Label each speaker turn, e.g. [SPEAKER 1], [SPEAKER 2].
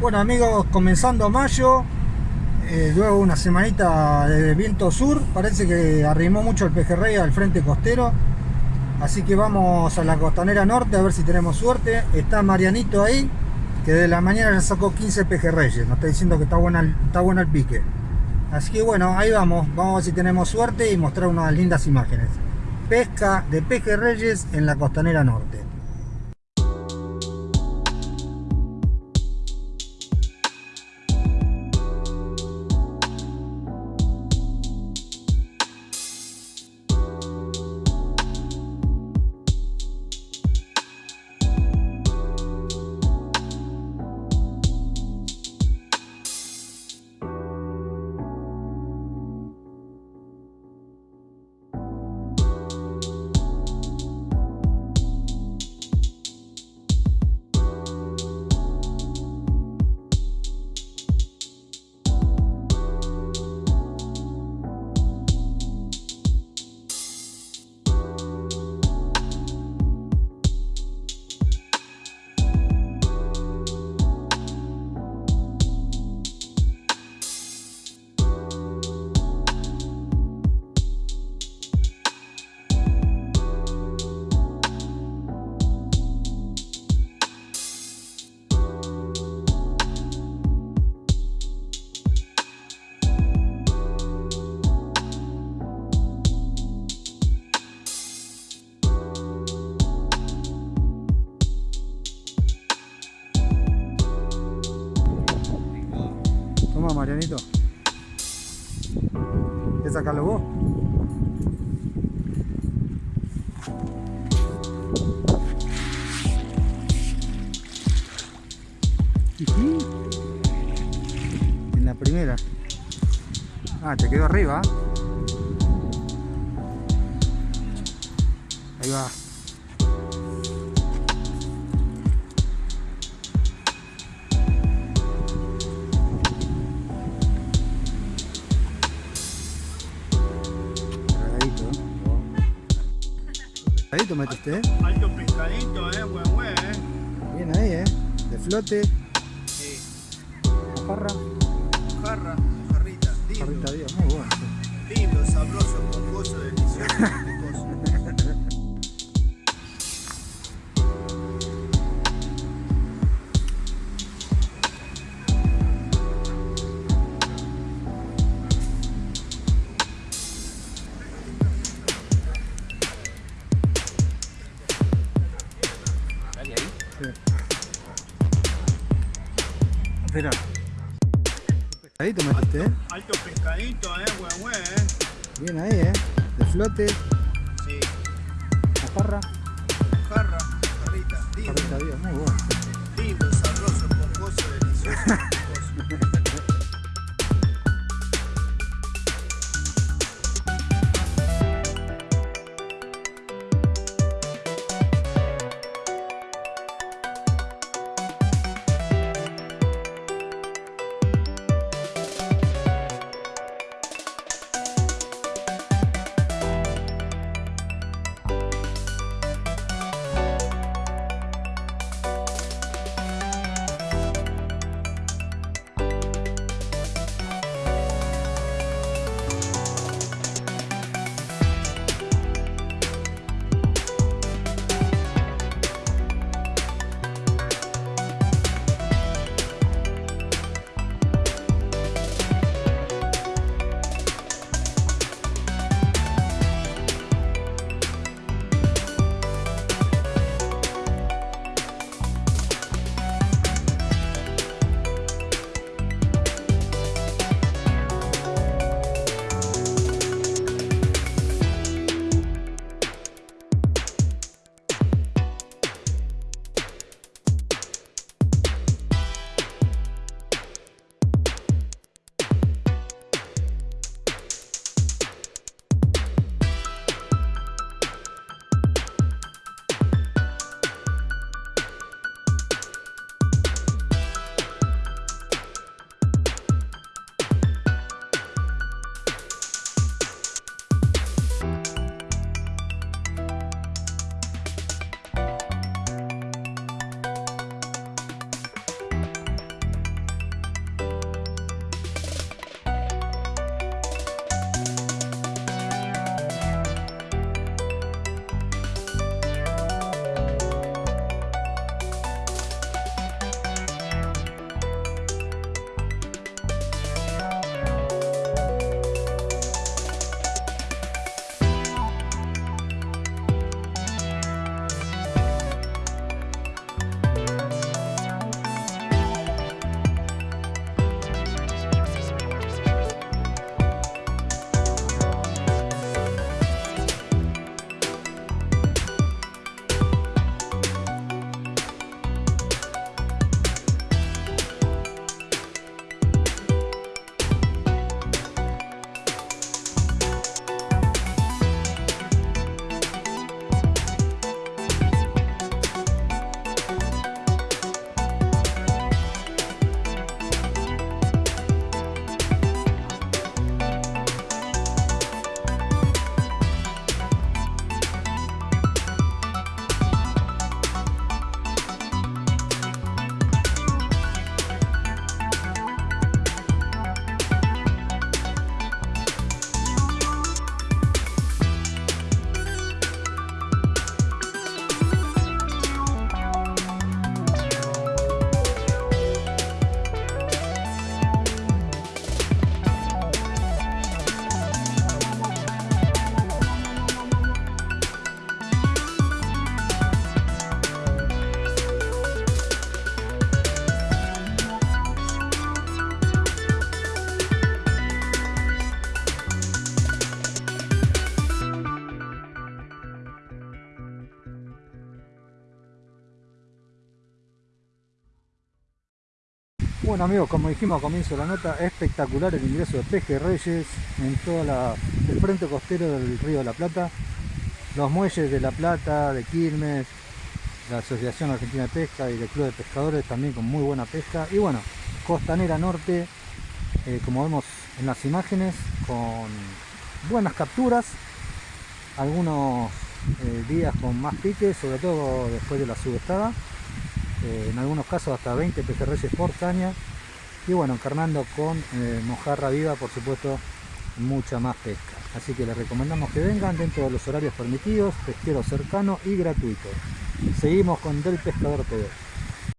[SPEAKER 1] Bueno amigos, comenzando mayo, eh, luego una semanita de viento sur, parece que arrimó mucho el pejerrey al frente costero, así que vamos a la costanera norte a ver si tenemos suerte. Está Marianito ahí, que de la mañana ya sacó 15 pejerreyes, nos está diciendo que está buena, está bueno el pique. Así que bueno, ahí vamos, vamos a ver si tenemos suerte y mostrar unas lindas imágenes. Pesca de pejerreyes en la costanera norte. Marianito. ¿Quieres sacarlo vos? En la primera. Ah, te quedó arriba. Ahí va. Cargadito metiste, ¿eh?
[SPEAKER 2] Alto pescadito, eh, buen buen, eh.
[SPEAKER 1] Bien ahí, ¿eh? De flote,
[SPEAKER 2] Sí.
[SPEAKER 1] jarra,
[SPEAKER 2] Jarra, jarrita, lindo.
[SPEAKER 1] jarrita bien, muy bueno.
[SPEAKER 2] Lindo, sabroso, esponjoso, delicioso,
[SPEAKER 1] Espera. Pescadito metiste, ¿eh?
[SPEAKER 2] Alto pescadito, eh, buen buen, eh.
[SPEAKER 1] Bien ahí, ¿eh? De flote,
[SPEAKER 2] Sí.
[SPEAKER 1] jarra,
[SPEAKER 2] Jarra, jarrita, lindo.
[SPEAKER 1] jarrita bien, muy bueno.
[SPEAKER 2] Lindo, sabroso, esponjoso, delicioso,
[SPEAKER 1] Bueno amigos, como dijimos a comienzo de la nota, espectacular el ingreso de pejerreyes en todo el frente costero del río de la Plata. Los muelles de La Plata, de Quilmes, la Asociación Argentina de Pesca y del Club de Pescadores también con muy buena pesca. Y bueno, Costanera Norte, eh, como vemos en las imágenes, con buenas capturas, algunos eh, días con más piques, sobre todo después de la subestada. Eh, en algunos casos hasta 20 pejerreyes por caña. Y bueno, encarnando con mojarra viva, por supuesto, mucha más pesca. Así que les recomendamos que vengan dentro de los horarios permitidos, pesquero cercano y gratuito. Seguimos con Del Pescador TV.